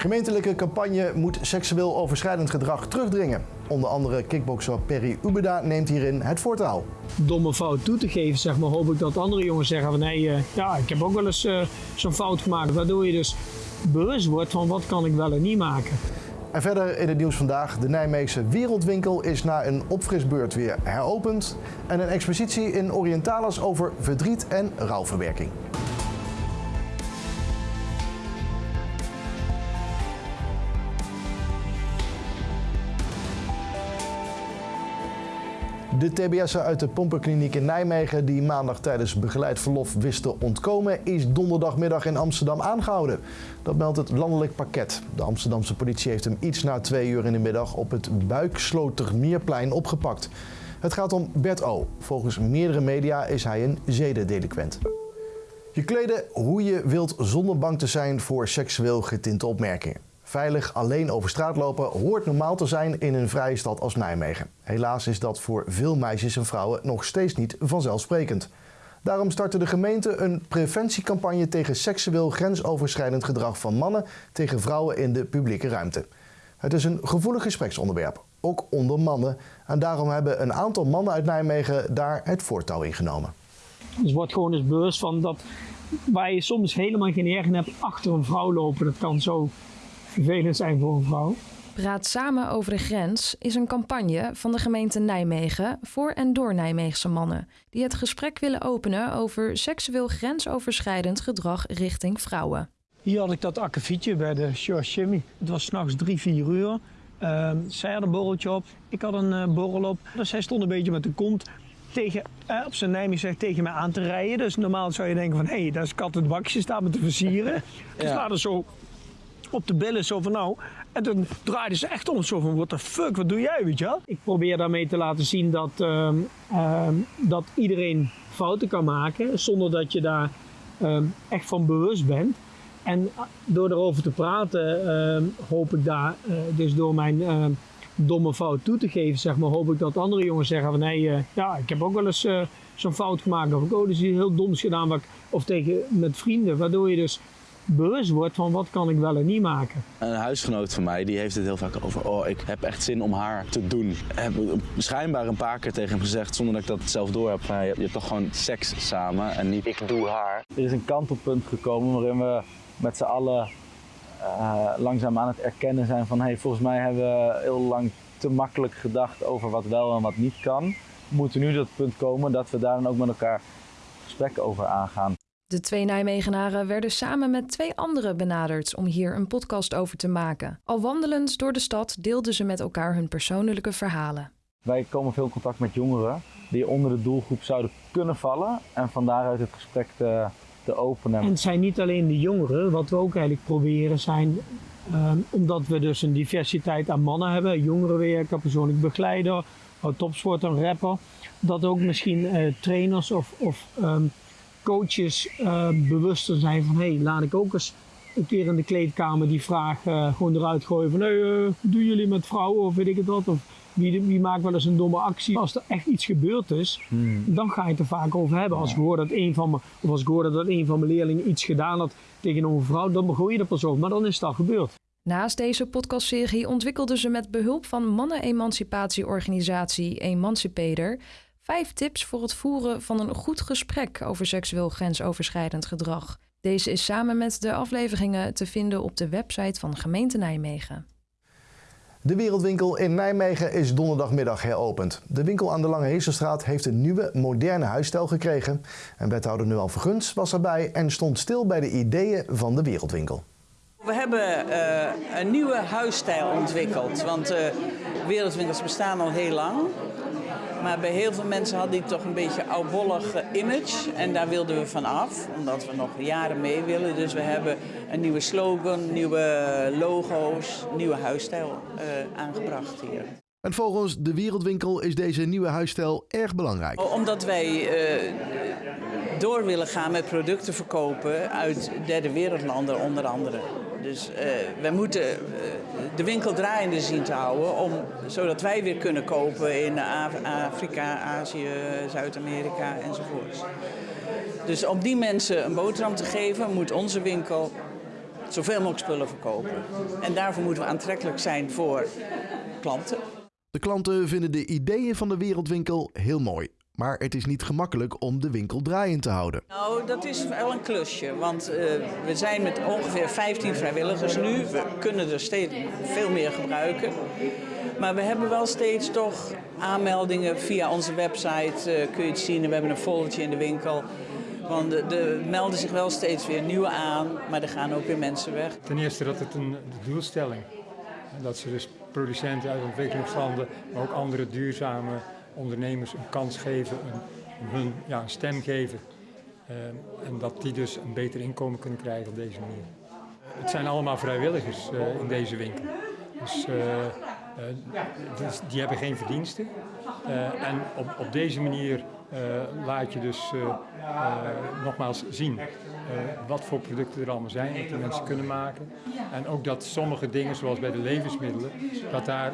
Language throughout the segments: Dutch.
Gemeentelijke campagne moet seksueel overschrijdend gedrag terugdringen. Onder andere kickbokser Perry Ubeda neemt hierin het voortouw. Domme fout toe te geven, zeg maar, hoop ik dat andere jongens zeggen van nee, uh, ja, ik heb ook wel eens uh, zo'n fout gemaakt. Waardoor je dus bewust wordt van wat kan ik wel en niet maken. En verder in het nieuws vandaag. De Nijmeegse Wereldwinkel is na een opfrisbeurt weer heropend. En een expositie in Orientalis over verdriet en rouwverwerking. De TBS'en uit de pompenkliniek in Nijmegen die maandag tijdens begeleid verlof wisten ontkomen, is donderdagmiddag in Amsterdam aangehouden. Dat meldt het landelijk pakket. De Amsterdamse politie heeft hem iets na twee uur in de middag op het Buikslotermeerplein opgepakt. Het gaat om Bert O. Volgens meerdere media is hij een zedendelinquent. Je kleden hoe je wilt zonder bang te zijn voor seksueel getinte opmerkingen. Veilig alleen over straat lopen hoort normaal te zijn in een vrije stad als Nijmegen. Helaas is dat voor veel meisjes en vrouwen nog steeds niet vanzelfsprekend. Daarom startte de gemeente een preventiecampagne tegen seksueel grensoverschrijdend gedrag van mannen tegen vrouwen in de publieke ruimte. Het is een gevoelig gespreksonderwerp, ook onder mannen. En daarom hebben een aantal mannen uit Nijmegen daar het voortouw in genomen. Dus wordt gewoon eens bewust van dat waar je soms helemaal geen ergen hebt achter een vrouw lopen. Dat kan zo vervelend zijn voor een vrouw. Praat samen over de grens is een campagne van de gemeente Nijmegen voor en door Nijmeegse mannen die het gesprek willen openen over seksueel grensoverschrijdend gedrag richting vrouwen. Hier had ik dat akkefietje bij de George Jimmy. Het was s'nachts drie, vier uur. Uh, zij had een borreltje op, ik had een uh, borrel op. Dus zij stond een beetje met de kont tegen, uh, op zijn Nijmegen tegen mij aan te rijden. Dus normaal zou je denken van, hé, hey, daar is kat het bakje, staat me te versieren. ja. Dus laat er zo op de billen zo van nou. En toen draaide ze echt om zo van what the fuck, wat doe jij, weet je wel? Ik probeer daarmee te laten zien dat, uh, uh, dat iedereen fouten kan maken zonder dat je daar uh, echt van bewust bent. En door erover te praten ehm, hoop ik daar, eh, dus door mijn ehm, domme fout toe te geven, zeg maar, hoop ik dat andere jongens zeggen van nee, eh, ja, ik heb ook wel eens eh, zo'n fout gemaakt. Of ik oh, dus iets heel doms gedaan. Wat of tegen met vrienden, waardoor je dus bewust wordt van wat kan ik wel en niet maken. Een huisgenoot van mij die heeft het heel vaak over, oh ik heb echt zin om haar te doen. Ik heb schijnbaar een paar keer tegen hem gezegd, zonder dat ik dat zelf door heb, je hebt toch gewoon seks samen en niet ik doe haar. Er is een kantelpunt gekomen waarin we met z'n allen uh, langzaam aan het erkennen zijn van, hey, volgens mij hebben we heel lang te makkelijk gedacht over wat wel en wat niet kan. We moeten nu tot het punt komen dat we daar dan ook met elkaar gesprekken over aangaan. De twee Nijmegenaren werden samen met twee anderen benaderd om hier een podcast over te maken. Al wandelend door de stad deelden ze met elkaar hun persoonlijke verhalen. Wij komen veel in contact met jongeren die onder de doelgroep zouden kunnen vallen en van daaruit het gesprek te, te openen. En het zijn niet alleen de jongeren, wat we ook eigenlijk proberen zijn, uh, omdat we dus een diversiteit aan mannen hebben, jongerenwerker, persoonlijk begeleider, topsport en rapper, dat ook misschien uh, trainers of, of um, coaches uh, bewuster zijn van hé, hey, laat ik ook eens een keer in de kleedkamer die vraag uh, gewoon eruit gooien van hé, hey, uh, doen jullie met vrouwen of weet ik het wat of wie, wie maakt wel eens een domme actie. Als er echt iets gebeurd is, hmm. dan ga je het er vaak over hebben. Als ik hoor dat een van mijn, of als ik hoorde dat een van mijn leerlingen iets gedaan had tegen een vrouw, dan begon je er pas over. Maar dan is het al gebeurd. Naast deze podcastserie ontwikkelden ze met behulp van mannen-emancipatieorganisatie Emancipator Vijf tips voor het voeren van een goed gesprek over seksueel grensoverschrijdend gedrag. Deze is samen met de afleveringen te vinden op de website van gemeente Nijmegen. De Wereldwinkel in Nijmegen is donderdagmiddag heropend. De winkel aan de Lange Heesterstraat heeft een nieuwe, moderne huisstijl gekregen. En wethouder Nual Verguns was erbij en stond stil bij de ideeën van de Wereldwinkel. We hebben uh, een nieuwe huisstijl ontwikkeld, want uh, wereldwinkels bestaan al heel lang. Maar bij heel veel mensen had die toch een beetje oudbollig image. En daar wilden we van af, omdat we nog jaren mee willen. Dus we hebben een nieuwe slogan, nieuwe logo's, nieuwe huisstijl uh, aangebracht hier. En volgens de Wereldwinkel is deze nieuwe huisstijl erg belangrijk. Omdat wij uh, door willen gaan met producten verkopen uit derde wereldlanden onder andere. Dus uh, wij moeten uh, de winkel draaiende zien te houden, om, zodat wij weer kunnen kopen in Afrika, Azië, Zuid-Amerika enzovoort. Dus om die mensen een boterham te geven, moet onze winkel zoveel mogelijk spullen verkopen. En daarvoor moeten we aantrekkelijk zijn voor klanten. De klanten vinden de ideeën van de Wereldwinkel heel mooi. Maar het is niet gemakkelijk om de winkel draaiend te houden. Nou, dat is wel een klusje. Want uh, we zijn met ongeveer 15 vrijwilligers nu. We kunnen er steeds veel meer gebruiken. Maar we hebben wel steeds toch aanmeldingen via onze website. Uh, kun je het zien. We hebben een foldertje in de winkel. Want er melden zich wel steeds weer nieuwe aan, maar er gaan ook weer mensen weg. Ten eerste dat het een doelstelling is. Dat ze dus producenten uit ontwikkelingslanden, maar ook andere duurzame ondernemers een kans geven, hun ja, een stem geven. Uh, en dat die dus een beter inkomen kunnen krijgen op deze manier. Het zijn allemaal vrijwilligers uh, in deze winkel. Dus, uh, dus, die hebben geen verdiensten. en op, op deze manier laat je dus nogmaals zien wat voor producten er allemaal zijn, wat die mensen kunnen maken. En ook dat sommige dingen, zoals bij de levensmiddelen, dat daar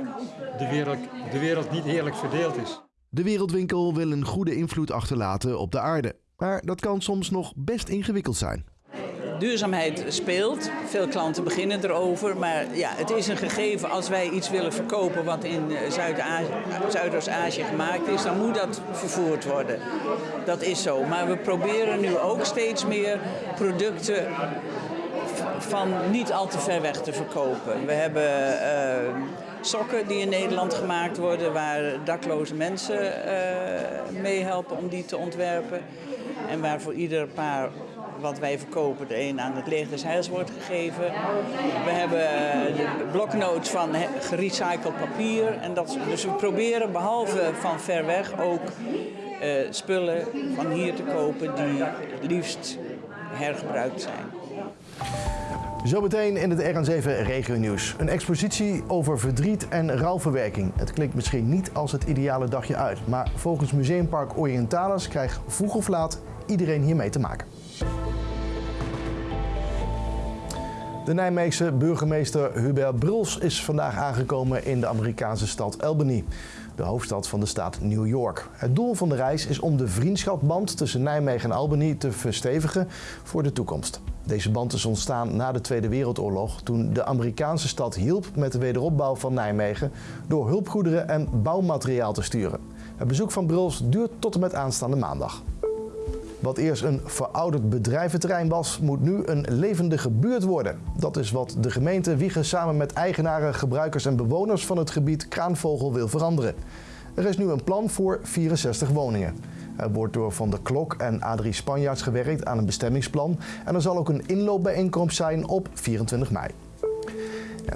de wereld, de wereld niet eerlijk verdeeld is. De Wereldwinkel wil een goede invloed achterlaten op de aarde. Maar dat kan soms nog best ingewikkeld zijn. Duurzaamheid speelt. Veel klanten beginnen erover. Maar ja, het is een gegeven als wij iets willen verkopen wat in Zuidoost-Azië gemaakt is, dan moet dat vervoerd worden. Dat is zo. Maar we proberen nu ook steeds meer producten van niet al te ver weg te verkopen. We hebben uh, sokken die in Nederland gemaakt worden, waar dakloze mensen uh, meehelpen om die te ontwerpen. En waar voor ieder paar wat wij verkopen, de een aan het leger des Heils wordt gegeven. We hebben de bloknotes van gerecycled papier. En dat, dus we proberen behalve van ver weg ook uh, spullen van hier te kopen die het liefst hergebruikt zijn. Zometeen in het RN7 Regio Nieuws. Een expositie over verdriet en rouwverwerking. Het klinkt misschien niet als het ideale dagje uit, maar volgens Museumpark Orientalis krijgt vroeg of laat iedereen hiermee te maken. De Nijmeegse burgemeester Hubert Bruls is vandaag aangekomen in de Amerikaanse stad Albany, de hoofdstad van de staat New York. Het doel van de reis is om de vriendschapsband tussen Nijmegen en Albany te verstevigen voor de toekomst. Deze band is ontstaan na de Tweede Wereldoorlog toen de Amerikaanse stad hielp met de wederopbouw van Nijmegen door hulpgoederen en bouwmateriaal te sturen. Het bezoek van Bruls duurt tot en met aanstaande maandag. Wat eerst een verouderd bedrijventerrein was, moet nu een levendige buurt worden. Dat is wat de gemeente Wiegen samen met eigenaren, gebruikers en bewoners van het gebied Kraanvogel wil veranderen. Er is nu een plan voor 64 woningen. Er wordt door Van der Klok en Adrie Spanjaards gewerkt aan een bestemmingsplan en er zal ook een inloopbijeenkomst zijn op 24 mei.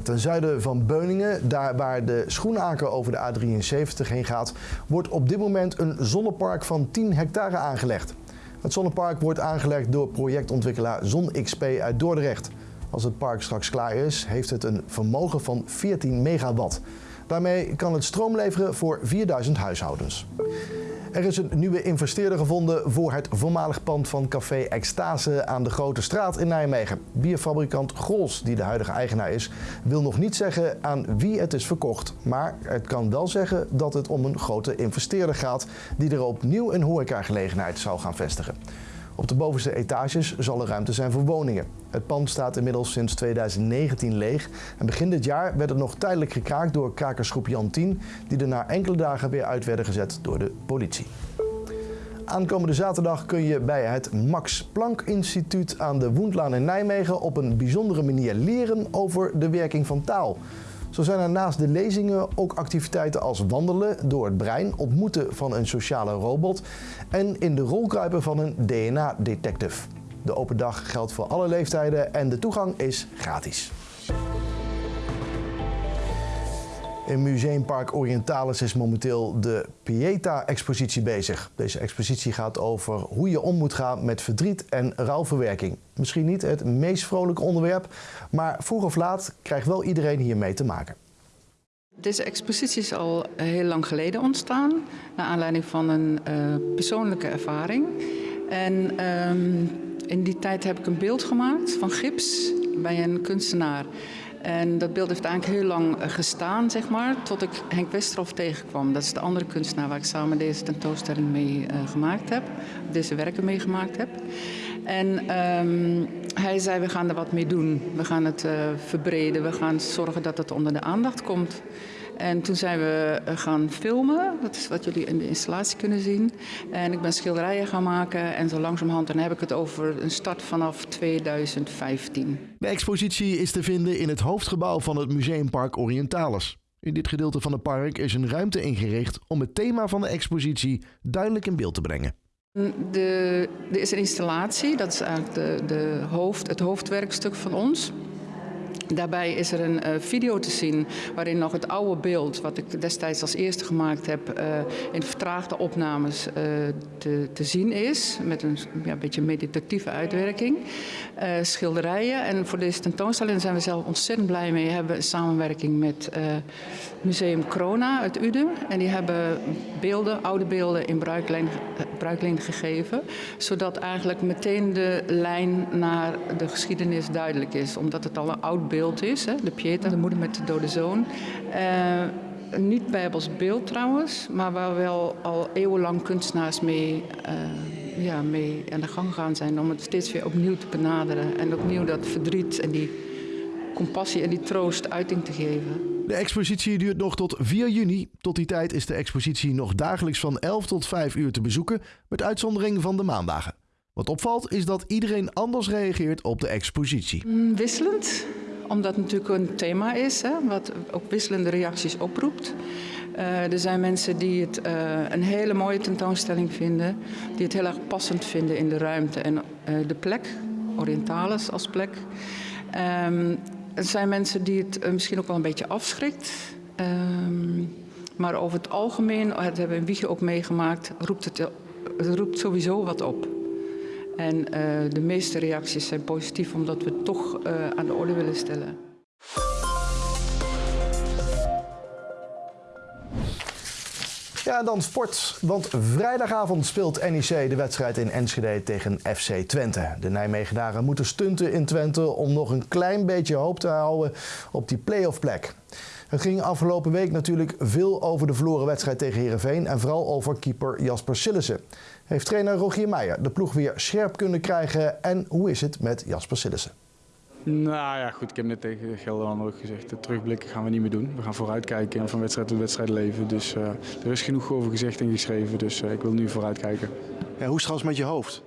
Ten zuiden van Beuningen, daar waar de Schoenaker over de A73 heen gaat, wordt op dit moment een zonnepark van 10 hectare aangelegd. Het zonnepark wordt aangelegd door projectontwikkelaar ZonXP uit Dordrecht. Als het park straks klaar is, heeft het een vermogen van 14 megawatt. Daarmee kan het stroom leveren voor 4000 huishoudens. Er is een nieuwe investeerder gevonden voor het voormalig pand van Café Extase aan de Grote Straat in Nijmegen. Bierfabrikant Grols, die de huidige eigenaar is, wil nog niet zeggen aan wie het is verkocht. Maar het kan wel zeggen dat het om een grote investeerder gaat die er opnieuw een horecagelegenheid zou gaan vestigen. Op de bovenste etages zal er ruimte zijn voor woningen. Het pand staat inmiddels sinds 2019 leeg. En begin dit jaar werd het nog tijdelijk gekraakt door krakersgroep Jan 10, die er na enkele dagen weer uit werden gezet door de politie. Aankomende zaterdag kun je bij het Max Planck Instituut aan de Woendlaan in Nijmegen op een bijzondere manier leren over de werking van taal. Zo zijn er naast de lezingen ook activiteiten als wandelen door het brein, ontmoeten van een sociale robot en in de rol kruipen van een DNA-detective. De open dag geldt voor alle leeftijden en de toegang is gratis. In Museumpark Orientalis is momenteel de Pieta-expositie bezig. Deze expositie gaat over hoe je om moet gaan met verdriet en rouwverwerking. Misschien niet het meest vrolijke onderwerp, maar vroeg of laat krijgt wel iedereen hiermee te maken. Deze expositie is al heel lang geleden ontstaan, naar aanleiding van een uh, persoonlijke ervaring. En um, in die tijd heb ik een beeld gemaakt van gips bij een kunstenaar. En dat beeld heeft eigenlijk heel lang eh, gestaan, zeg maar, tot ik Henk Westerhof tegenkwam. Dat is de andere kunstenaar waar ik samen deze tentoonstelling mee uh, gemaakt heb, deze werken meegemaakt heb. En um, hij zei, we gaan er wat mee doen. We gaan het uh, verbreden, we gaan zorgen dat het onder de aandacht komt. En toen zijn we eh, gaan filmen, dat is wat jullie in de installatie kunnen zien. En ik ben schilderijen gaan maken en zo langzamerhand, dan heb ik het over een start vanaf 2015. De expositie is te vinden in het hoofdgebouw van het Museumpark Orientalis. In dit gedeelte van het park is een ruimte ingericht om het thema van de expositie duidelijk in beeld te brengen. De, er is een installatie, dat is eigenlijk de, de hoofd, het hoofdwerkstuk van ons. Daarbij is er een uh, video te zien waarin nog het oude beeld, wat ik destijds als eerste gemaakt heb, uh, in vertraagde opnames uh, te, te, zien is. Met een ja, beetje meditatieve uitwerking. schilderijen. En voor deze tentoonstelling zijn we zelf ontzettend blij mee. We hebben een samenwerking met Museum Corona uit Uden. En die hebben beelden, oude beelden in bruikleen, bruikleen gegeven. Zodat eigenlijk meteen de lijn naar de geschiedenis duidelijk is. Omdat het al een oud beeld beeld is. Hè? De Pieta, de moeder met de dode zoon. Uh, niet bijbels beeld trouwens, maar waar wel al eeuwenlang kunstenaars mee, uh, ja, mee aan de gang gaan zijn om het steeds weer opnieuw te benaderen. En opnieuw dat verdriet en die compassie en die troost uiting te geven. De expositie duurt nog tot 4 juni. Tot die tijd is de expositie nog dagelijks van 11 tot 5 uur te bezoeken, met uitzondering van de maandagen. Wat opvalt is dat iedereen anders reageert op de expositie. Mm, wisselend omdat het natuurlijk een thema is, hè, wat ook wisselende reacties oproept. Uh, er zijn mensen die het uh, een hele mooie tentoonstelling vinden, die het heel erg passend vinden in de ruimte en uh, de plek, Orientalis als plek. Um, er zijn mensen die het misschien ook wel een beetje afschrikt. Um, maar over het algemeen, dat hebben we in Wiegje ook meegemaakt, roept het, het roept sowieso wat op. En uh, de meeste reacties zijn positief omdat we het toch uh, aan de orde willen stellen. Ja, dan sport. Want vrijdagavond speelt NEC de wedstrijd in Enschede tegen FC Twente. De Nijmegenaren moeten stunten in Twente om nog een klein beetje hoop te houden op die play-off plek. Het ging afgelopen week natuurlijk veel over de verloren wedstrijd tegen Herenveen en vooral over keeper Jasper Sillissen. Heeft trainer Rogier Meijer de ploeg weer scherp kunnen krijgen en hoe is het met Jasper Sillissen? Nou ja, goed. Ik heb net tegen Gelderland ook gezegd, de terugblikken gaan we niet meer doen. We gaan vooruitkijken en van wedstrijd tot wedstrijd leven. Dus uh, er is genoeg over gezegd en geschreven, dus uh, ik wil nu vooruitkijken. Ja, hoe is het trouwens met je hoofd?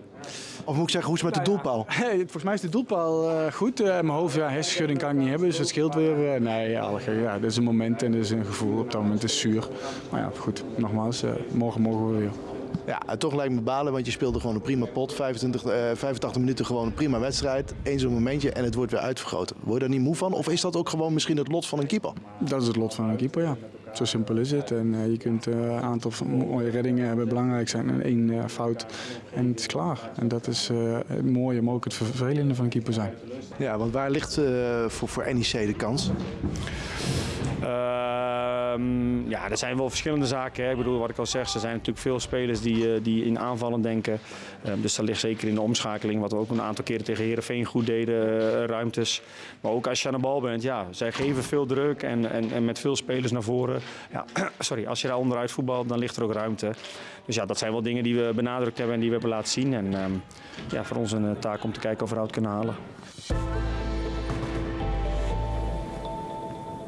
Of moet ik zeggen, hoe is het met de nou doelpaal? Ja, volgens mij is de doelpaal uh, goed. Uh, mijn hoofd, ja, hersenschudding kan ik niet hebben, dus het scheelt weer. Uh, nee, ja, ja, dit is een moment en dit is een gevoel. Op dat moment is het zuur. Maar ja, goed, nogmaals, morgen mogen we weer. Ja, toch lijkt me balen, want je speelde gewoon een prima pot. 25, 85 minuten gewoon een prima wedstrijd. Eén zo'n momentje en het wordt weer uitvergroot. Word je daar niet moe van? Of is dat ook gewoon misschien het lot van een keeper? Dat is het lot van een keeper, ja. Zo simpel is het. En uh, je kunt uh, een aantal mooie reddingen hebben, belangrijk zijn en één uh, fout. En het is klaar. En dat is het mooie, maar ook het vervelende van een keeper zijn. Ja, want waar ligt voor, voor NEC de kans? Um, ja, er zijn wel verschillende zaken. Hè. Ik bedoel, wat ik al zeg, er zijn natuurlijk veel spelers die, die in aanvallen denken. Um, dus dat ligt zeker in de omschakeling, wat we ook een aantal keren tegen Herenveen goed deden, uh, ruimtes. Maar ook als je aan de bal bent, ja, zij geven veel druk en, en, en met veel spelers naar voren. Ja, sorry, als je daar onderuit voetbalt, dan ligt er ook ruimte. Dus ja, dat zijn wel dingen die we benadrukt hebben en die we hebben laten zien. En um, ja, voor ons een taak om te kijken of we eruit kunnen halen.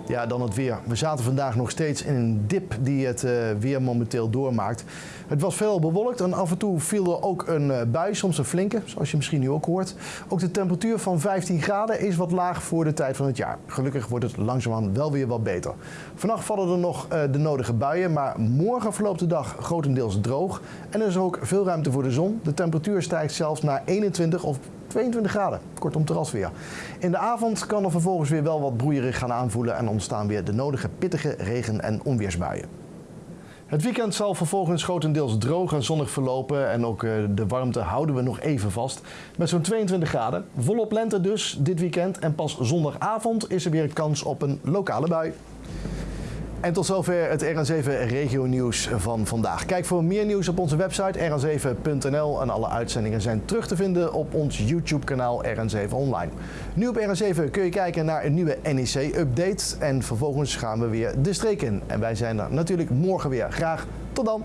Ja, dan het weer. We zaten vandaag nog steeds in een dip die het uh, weer momenteel doormaakt. Het was veel bewolkt en af en toe viel er ook een uh, bui, soms een flinke, zoals je misschien nu ook hoort. Ook de temperatuur van 15 graden is wat laag voor de tijd van het jaar. Gelukkig wordt het langzaamaan wel weer wat beter. Vannacht vallen er nog uh, de nodige buien, maar morgen verloopt de dag grotendeels droog. En er is ook veel ruimte voor de zon. De temperatuur stijgt zelfs naar 21 of 22 graden. Kortom terrasweer. In de avond kan er vervolgens weer wel wat broeierig gaan aanvoelen en ontstaan weer de nodige pittige regen- en onweersbuien. Het weekend zal vervolgens grotendeels droog en zonnig verlopen en ook de warmte houden we nog even vast. Met zo'n 22 graden. Volop lente dus dit weekend en pas zondagavond is er weer kans op een lokale bui. En tot zover het RN7 Regio Nieuws van vandaag. Kijk voor meer nieuws op onze website rn7.nl en alle uitzendingen zijn terug te vinden op ons YouTube kanaal RN7 Online. Nu op RN7 kun je kijken naar een nieuwe NEC-update en vervolgens gaan we weer de streek in. En wij zijn er natuurlijk morgen weer. Graag tot dan!